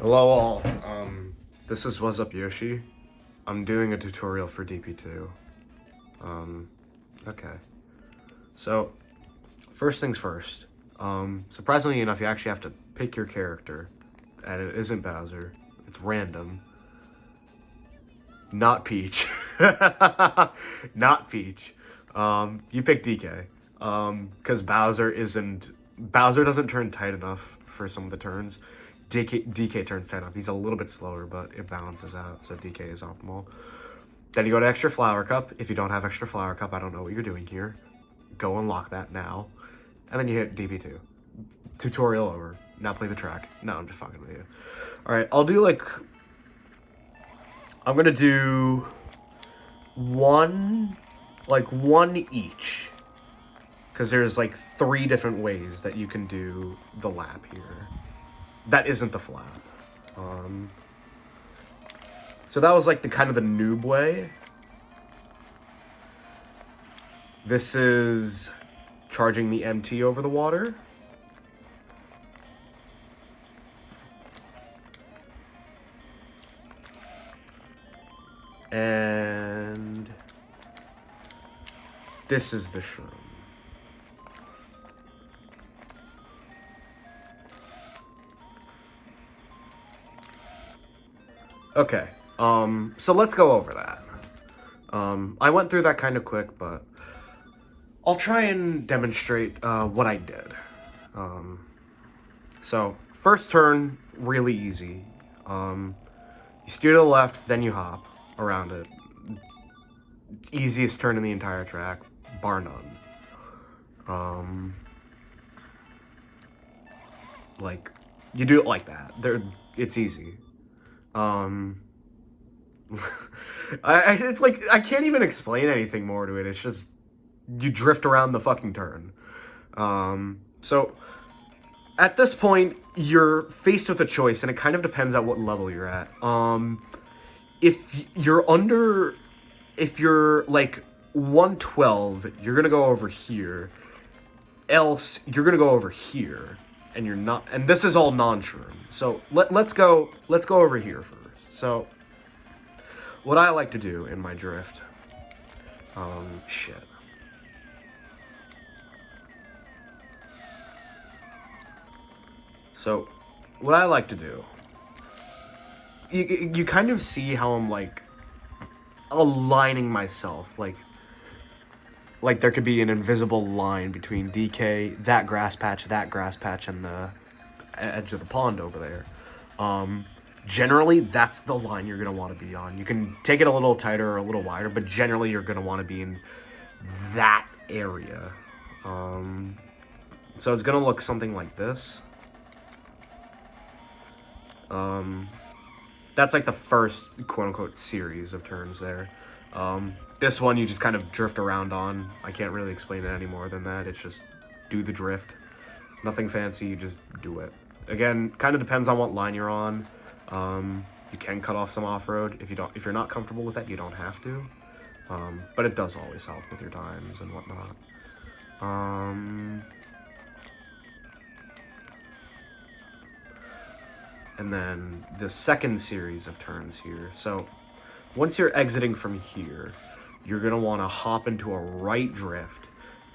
Hello all, um, this is What's Up Yoshi. I'm doing a tutorial for DP2. Um, okay. So, first things first. Um, surprisingly enough, you actually have to pick your character. And it isn't Bowser. It's random. Not Peach. Not Peach. Um, you pick DK. Um, because Bowser isn't... Bowser doesn't turn tight enough for some of the turns. DK, DK turns tight enough. He's a little bit slower, but it balances out, so DK is optimal. Then you go to extra flower cup. If you don't have extra flower cup, I don't know what you're doing here. Go unlock that now. And then you hit DP2. Tutorial over. Now play the track. No, I'm just fucking with you. Alright, I'll do like... I'm gonna do... One... Like one each. Because there's like three different ways that you can do the lap here. That isn't the flap. Um... So that was like the kind of the noob way. This is charging the MT over the water. And this is the shroom. Okay, um, so let's go over that. Um, I went through that kind of quick, but I'll try and demonstrate uh, what I did. Um, so, first turn, really easy. Um, you steer to the left, then you hop around it. Easiest turn in the entire track, bar none. Um, like, you do it like that. There, it's easy. Um, I, it's like, I can't even explain anything more to it. It's just, you drift around the fucking turn. Um, so, at this point, you're faced with a choice, and it kind of depends on what level you're at. Um, if you're under, if you're like 112, you're gonna go over here. Else, you're gonna go over here, and you're not. And this is all non-shroom. So let let's go. Let's go over here first. So, what I like to do in my drift, um, shit. So, what I like to do, you, you kind of see how I'm like aligning myself, like, like there could be an invisible line between DK, that grass patch, that grass patch, and the edge of the pond over there. Um, generally, that's the line you're going to want to be on. You can take it a little tighter or a little wider, but generally you're going to want to be in that area. Um, so it's going to look something like this. Um, that's like the first quote-unquote series of turns there. Um, this one you just kind of drift around on. I can't really explain it any more than that. It's just do the drift. Nothing fancy, you just do it. Again, kind of depends on what line you're on. Um, you can cut off some off-road. If you don't, if you're not comfortable with that, you don't have to. Um, but it does always help with your times and whatnot. Um, and then the second series of turns here. So once you're exiting from here, you're going to want to hop into a right drift.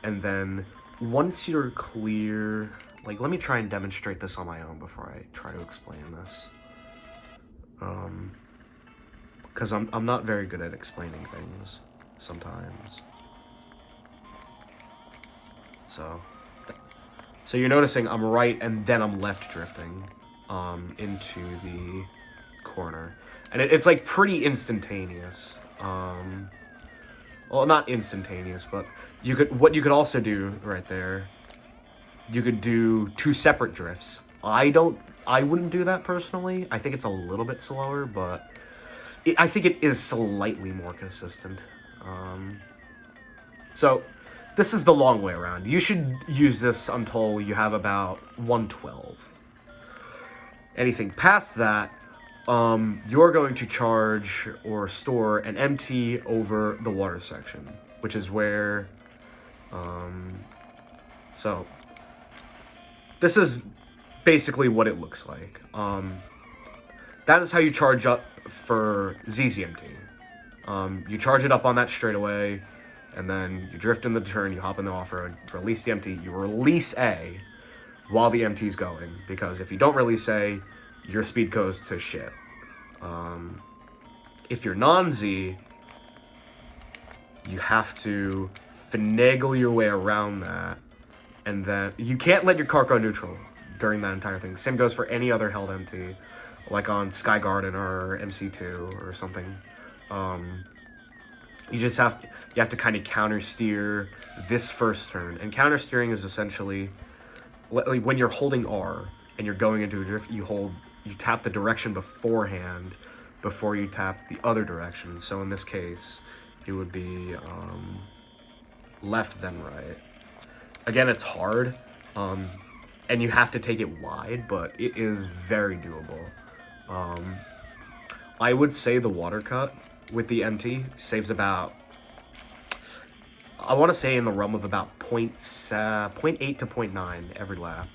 And then once you're clear, like let me try and demonstrate this on my own before I try to explain this. Um, because I'm, I'm not very good at explaining things sometimes. So, so you're noticing I'm right and then I'm left drifting um, into the corner. And it, it's like pretty instantaneous. Um, well, not instantaneous, but you could what you could also do right there. You could do two separate drifts. I don't. I wouldn't do that personally. I think it's a little bit slower, but it, I think it is slightly more consistent. Um, so this is the long way around. You should use this until you have about 112. Anything past that, um, you're going to charge or store an MT over the water section, which is where, um, so, this is basically what it looks like. Um, that is how you charge up for ZZMT. Um, you charge it up on that straightaway, and then you drift in the turn, you hop in the off-road, release the MT, you release A while the MT's going, because if you don't release A, your speed goes to shit. Um, if you're non-Z, you have to finagle your way around that, and then you can't let your car go neutral during that entire thing. Same goes for any other held MT, like on Sky Garden or MC2 or something. Um, you just have you have to kind of counter steer this first turn, and counter steering is essentially when you're holding R and you're going into a drift, you hold you tap the direction beforehand before you tap the other direction. So in this case, it would be um, left then right. Again, it's hard, um, and you have to take it wide, but it is very doable. Um, I would say the water cut with the MT saves about, I want to say in the realm of about point, uh, 0.8 to 0.9 every lap.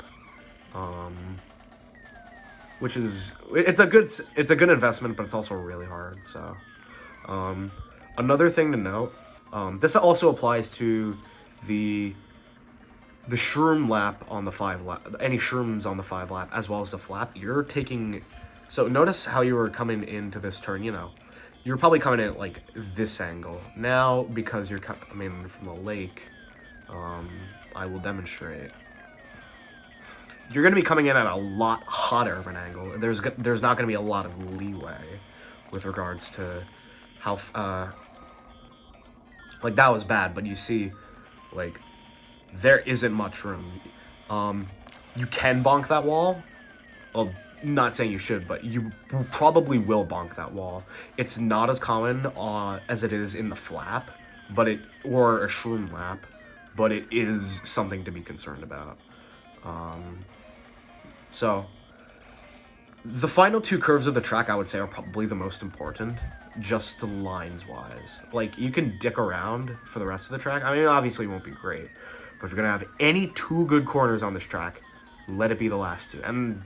Which is, it's a good, it's a good investment, but it's also really hard, so. Um, another thing to note, um, this also applies to the the shroom lap on the five lap, any shrooms on the five lap, as well as the flap, you're taking, so notice how you were coming into this turn, you know, you're probably coming in at like this angle. Now, because you're coming from the lake, um, I will demonstrate. You're going to be coming in at a lot hotter of an angle. There's there's not going to be a lot of leeway with regards to how, uh, like that was bad, but you see, like, there isn't much room. Um, you can bonk that wall. Well, not saying you should, but you probably will bonk that wall. It's not as common uh, as it is in the flap, but it or a shroom lap, but it is something to be concerned about. Um, so, the final two curves of the track, I would say, are probably the most important, just lines-wise. Like, you can dick around for the rest of the track. I mean, obviously it won't be great, but if you're going to have any two good corners on this track, let it be the last two. And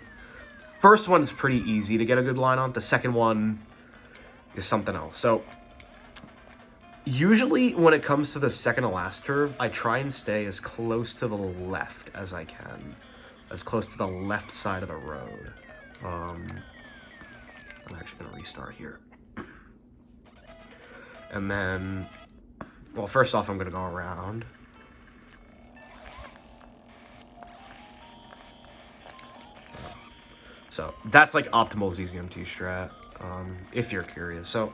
First one's pretty easy to get a good line on. The second one is something else. So usually when it comes to the second to last curve, I try and stay as close to the left as I can. As close to the left side of the road. Um, I'm actually going to restart here. And then, well, first off, I'm going to go around. So that's like optimal ZZMT strat, um, if you're curious. So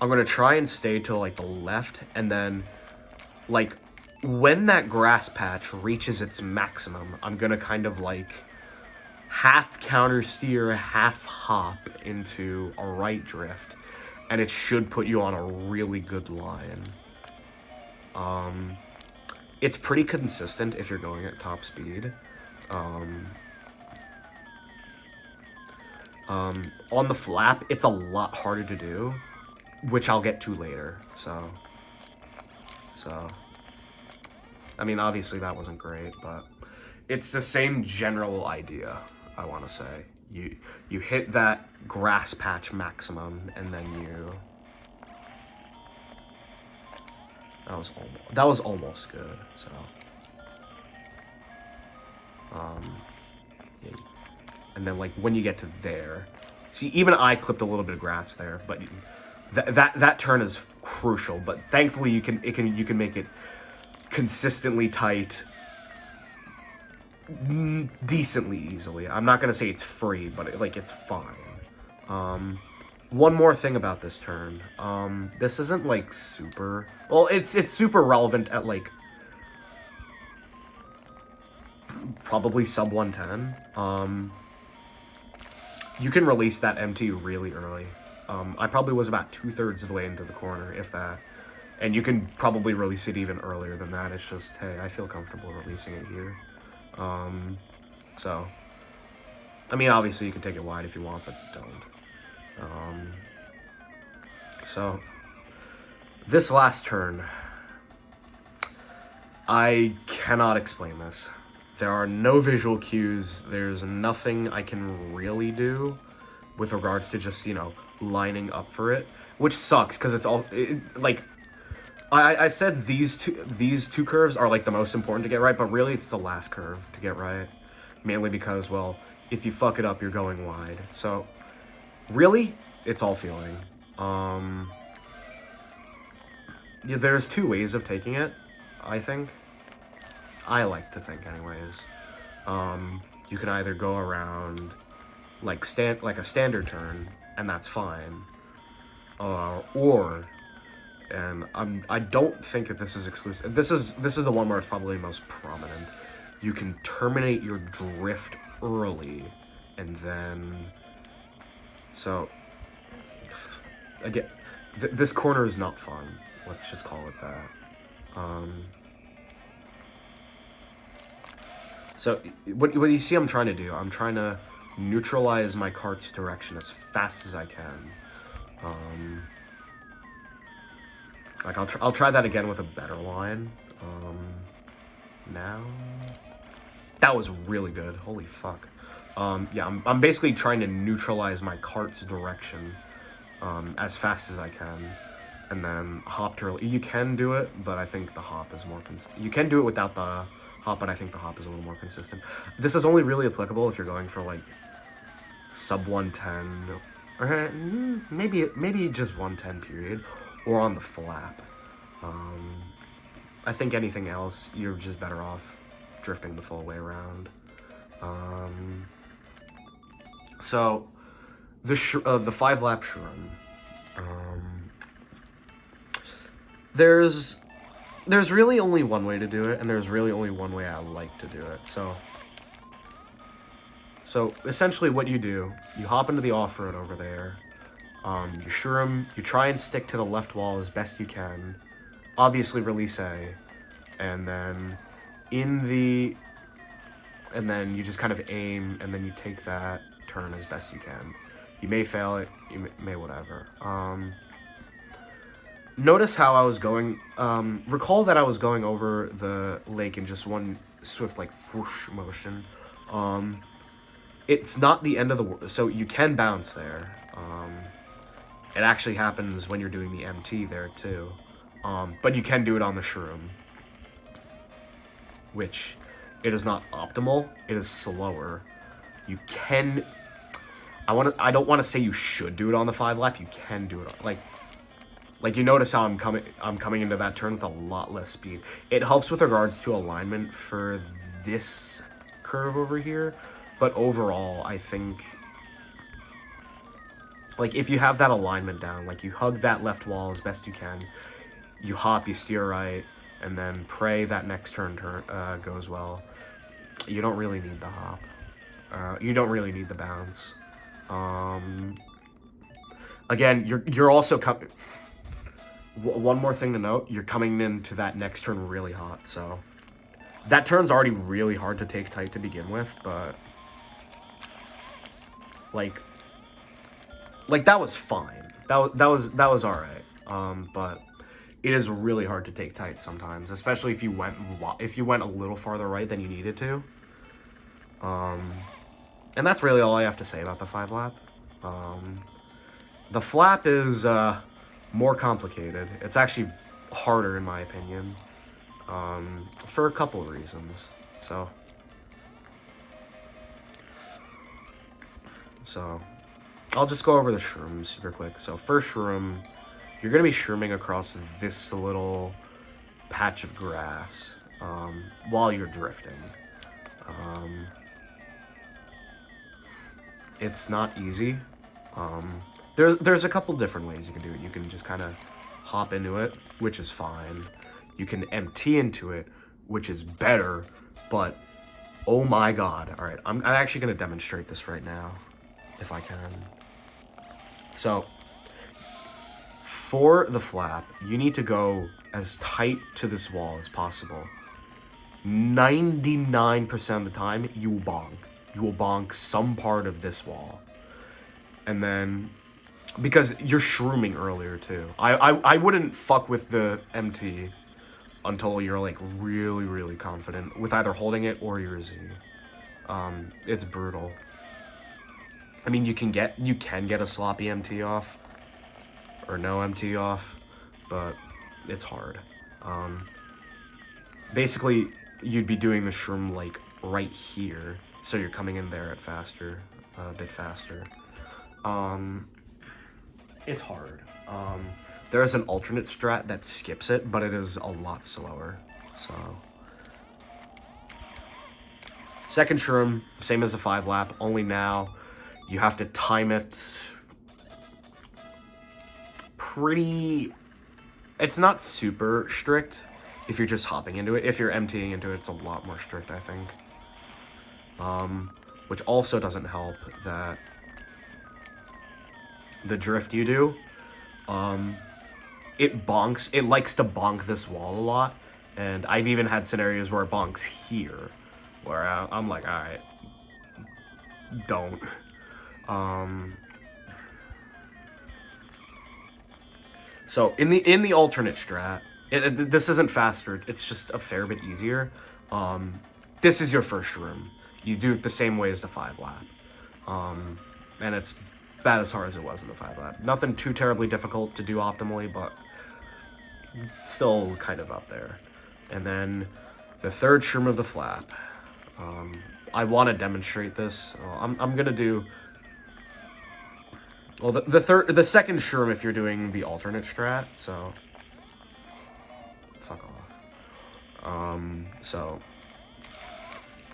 I'm going to try and stay to like the left and then like when that grass patch reaches its maximum, I'm going to kind of like half counter steer, half hop into a right drift and it should put you on a really good line. Um, it's pretty consistent if you're going at top speed. Um, um, on the flap, it's a lot harder to do, which I'll get to later, so, so, I mean, obviously that wasn't great, but it's the same general idea, I want to say. You, you hit that grass patch maximum, and then you, that was almost, that was almost good, so, um, and then like when you get to there, see even I clipped a little bit of grass there, but that that that turn is crucial. But thankfully you can it can you can make it consistently tight, decently easily. I'm not gonna say it's free, but it, like it's fine. Um, one more thing about this turn. Um, this isn't like super. Well, it's it's super relevant at like probably sub 110. Um, you can release that MT really early. Um, I probably was about two-thirds of the way into the corner, if that. And you can probably release it even earlier than that. It's just, hey, I feel comfortable releasing it here. Um, so, I mean, obviously you can take it wide if you want, but don't. Um, so, this last turn, I cannot explain this. There are no visual cues. There's nothing I can really do with regards to just you know lining up for it, which sucks because it's all it, like I, I said these two these two curves are like the most important to get right, but really it's the last curve to get right, mainly because well if you fuck it up you're going wide. So really it's all feeling. Um, yeah, there's two ways of taking it, I think. I like to think, anyways. Um, you can either go around like stand like a standard turn, and that's fine. Uh, or, and I'm I don't think that this is exclusive. This is this is the one where it's probably most prominent. You can terminate your drift early, and then so again, th this corner is not fun. Let's just call it that. Um, so what, what you see I'm trying to do, I'm trying to neutralize my cart's direction as fast as I can. Um, like, I'll, tr I'll try that again with a better line. Um, now... That was really good. Holy fuck. Um, yeah, I'm, I'm basically trying to neutralize my cart's direction um, as fast as I can. And then hop to... You can do it, but I think the hop is more... You can do it without the hop, but I think the hop is a little more consistent. This is only really applicable if you're going for, like, sub 110, or mm, maybe maybe just 110 period, or on the flap. Um, I think anything else, you're just better off drifting the full way around. Um, so, the uh, the five lap shroom. Um, there's there's really only one way to do it, and there's really only one way I like to do it. So, so essentially, what you do, you hop into the off road over there. Um, you shroom, you try and stick to the left wall as best you can. Obviously, release A, and then in the, and then you just kind of aim, and then you take that turn as best you can. You may fail it, you may, may whatever. Um, notice how I was going, um, recall that I was going over the lake in just one swift, like, whoosh motion. Um, it's not the end of the world, so you can bounce there. Um, it actually happens when you're doing the MT there, too. Um, but you can do it on the shroom. Which, it is not optimal, it is slower. You can I want to. I don't want to say you should do it on the five lap. You can do it. on, Like, like you notice how I'm coming. I'm coming into that turn with a lot less speed. It helps with regards to alignment for this curve over here, but overall, I think. Like if you have that alignment down, like you hug that left wall as best you can, you hop, you steer right, and then pray that next turn turn uh, goes well. You don't really need the hop. Uh, you don't really need the bounce. Um, again, you're you're also coming. One more thing to note: you're coming into that next turn really hot, so that turn's already really hard to take tight to begin with. But like, like that was fine. That that was that was all right. Um, but it is really hard to take tight sometimes, especially if you went if you went a little farther right than you needed to. Um, and that's really all I have to say about the five lap. Um, the flap is uh, more complicated. It's actually harder in my opinion um, for a couple of reasons. So, so I'll just go over the shrooms super quick. So first shroom, you're gonna be shrooming across this little patch of grass um, while you're drifting. Um, it's not easy. Um, there, there's a couple different ways you can do it. You can just kind of hop into it, which is fine. You can MT into it, which is better, but oh my god. All right, I'm, I'm actually going to demonstrate this right now, if I can. So, for the flap, you need to go as tight to this wall as possible. 99% of the time, you will bonk you will bonk some part of this wall. And then, because you're shrooming earlier too. I, I, I wouldn't fuck with the MT until you're like really, really confident with either holding it or your Z. Um, it's brutal. I mean, you can get you can get a sloppy MT off or no MT off, but it's hard. Um, basically, you'd be doing the shroom like right here, so you're coming in there at faster, uh, a bit faster. Um, it's hard. Um, there is an alternate strat that skips it, but it is a lot slower. So, second shroom, same as the five lap, only now you have to time it pretty... It's not super strict if you're just hopping into it. If you're MTing into it, it's a lot more strict, I think. Um, which also doesn't help that the drift you do, um, it bonks. It likes to bonk this wall a lot. And I've even had scenarios where it bonks here, where I'm like, alright, don't. Um, so in the in the alternate strat, it, it, this isn't faster. It's just a fair bit easier. Um, this is your first shroom. You do it the same way as the five lap, um, and it's about as hard as it was in the five lap. Nothing too terribly difficult to do optimally, but still kind of up there. And then the third shroom of the flap. Um, I want to demonstrate this. Uh, I'm, I'm going to do well, the, the third, the second shroom if you're doing the alternate strat, so... Fuck off. Um, so...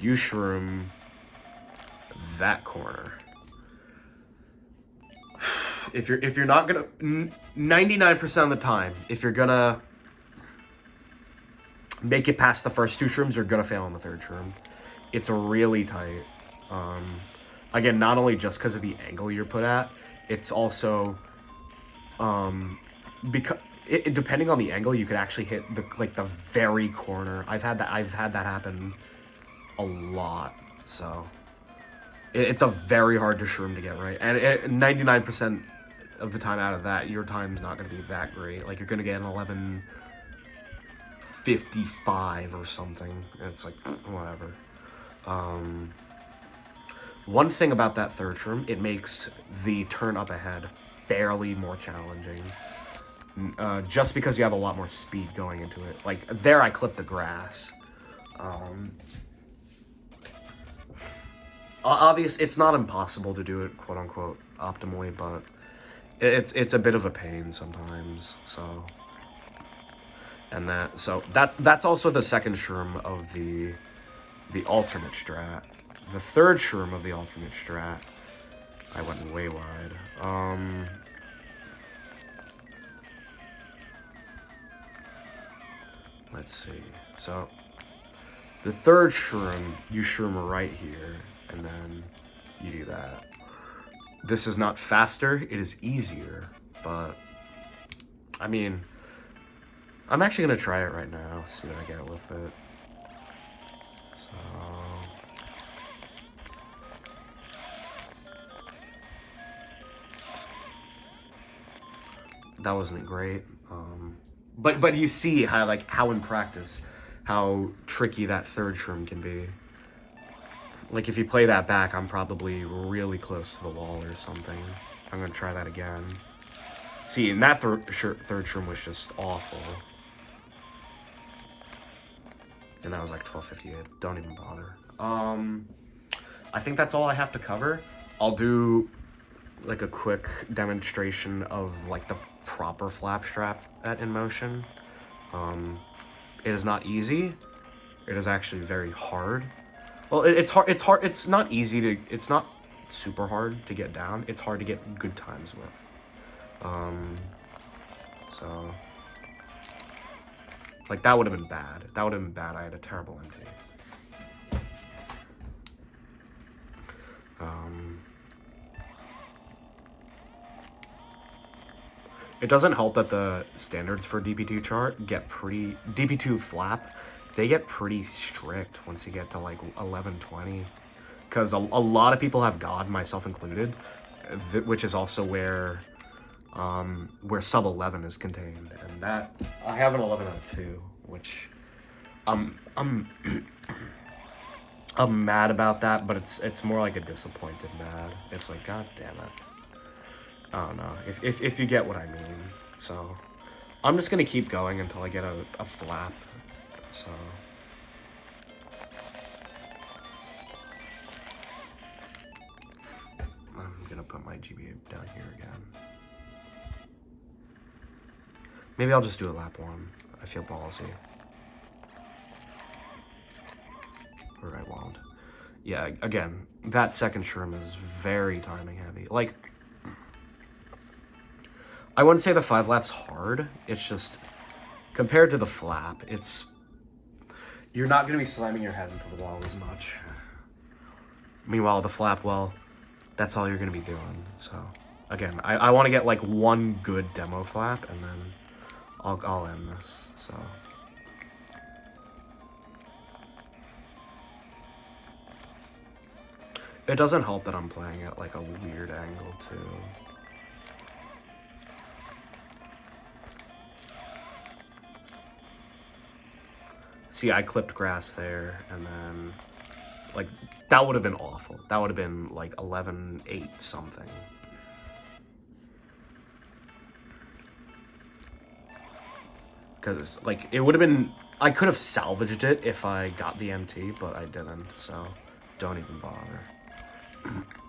You shroom that corner. If you're, if you're not gonna... 99% of the time, if you're gonna make it past the first two shrooms, you're gonna fail on the third shroom. It's really tight. Um, again, not only just because of the angle you're put at, it's also um because it, depending on the angle you could actually hit the like the very corner. I've had that i've had that happen a lot so. It, it's a very hard to shroom to get right? And 99 percent of the time out of that your time's not going to be that great. Like you're going to get an 11 55 or something and it's like whatever. Um one thing about that third shroom, it makes the turn up ahead fairly more challenging. Uh, just because you have a lot more speed going into it. Like, there I clipped the grass. Um, obvious, it's not impossible to do it, quote-unquote, optimally, but it's it's a bit of a pain sometimes, so... And that, so, that's, that's also the second shroom of the, the alternate strat the third shroom of the alternate strat. I went way wide. Um... Let's see. So, the third shroom, you shroom right here, and then you do that. This is not faster, it is easier, but, I mean, I'm actually going to try it right now, see what I get with it. That wasn't great. Um, but but you see how like how in practice how tricky that third shroom can be. Like if you play that back, I'm probably really close to the wall or something. I'm gonna try that again. See, and that third third shroom was just awful. And that was like 1258. Don't even bother. Um, I think that's all I have to cover. I'll do like a quick demonstration of like the proper flap strat at InMotion. Um, it is not easy. It is actually very hard. Well, it, it's hard. It's hard. It's not easy to. It's not super hard to get down. It's hard to get good times with. Um, so, like that would have been bad. That would have been bad. I had a terrible MT. It doesn't help that the standards for DP2 chart get pretty... DP2 flap, they get pretty strict once you get to like 1120. Because a, a lot of people have God, myself included, which is also where um, where sub 11 is contained. And that, I have an 11 out of 2, which um, I'm, I'm mad about that, but it's it's more like a disappointed mad. It's like, god damn it. I don't know. If, if, if you get what I mean. So, I'm just gonna keep going until I get a, a flap. So... I'm gonna put my GBA down here again. Maybe I'll just do a lap one. I feel ballsy. Or I won't. Yeah, again, that second shroom is very timing heavy. Like, I wouldn't say the five laps hard. It's just, compared to the flap, it's, you're not going to be slamming your head into the wall as much. Meanwhile, the flap, well, that's all you're going to be doing. So, again, I, I want to get like one good demo flap and then I'll, I'll end this. So. It doesn't help that I'm playing at like a weird angle too. See, I clipped grass there and then like that would have been awful. That would have been like 11 8 something. Because, like, it would have been... I could have salvaged it if I got the MT, but I didn't, so don't even bother.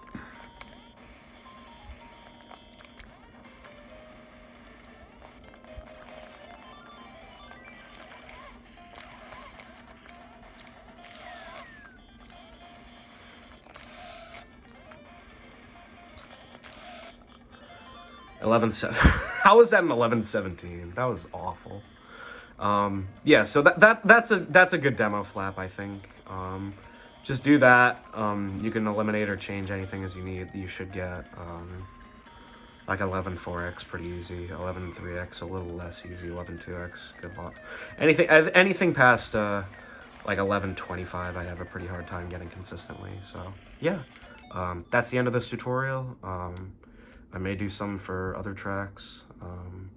Eleven seven. How was that an eleven seventeen? That was awful. Um, yeah, so that, that that's a that's a good demo flap, I think. Um, just do that. Um, you can eliminate or change anything as you need. You should get um, like 11 4x pretty easy. 11 3x a little less easy. 11 2x good luck. Anything anything past uh, like 11 25 I have a pretty hard time getting consistently. So yeah, um, that's the end of this tutorial. Um, I may do some for other tracks. Um,